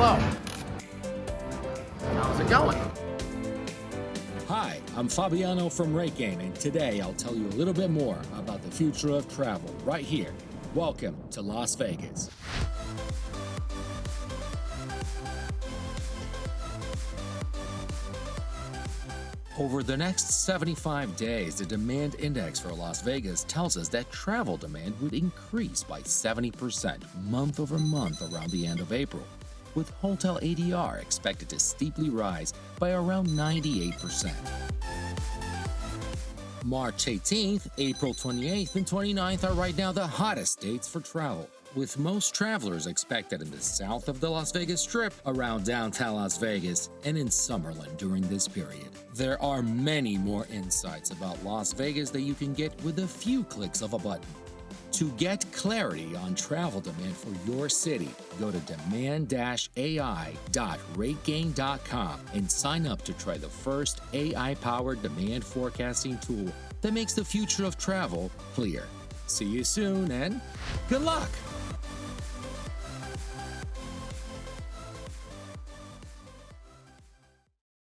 hello. How's it going? Hi, I'm Fabiano from RateGain, and today I'll tell you a little bit more about the future of travel right here. Welcome to Las Vegas. Over the next 75 days, the demand index for Las Vegas tells us that travel demand would increase by 70% month over month around the end of April, with hotel ADR expected to steeply rise by around 98%. March 18th, April 28th, and 29th are right now the hottest dates for travel with most travelers expected in the south of the Las Vegas Strip, around downtown Las Vegas, and in Summerlin during this period. There are many more insights about Las Vegas that you can get with a few clicks of a button. To get clarity on travel demand for your city, go to demand-ai.rategain.com and sign up to try the first AI-powered demand forecasting tool that makes the future of travel clear. See you soon and good luck!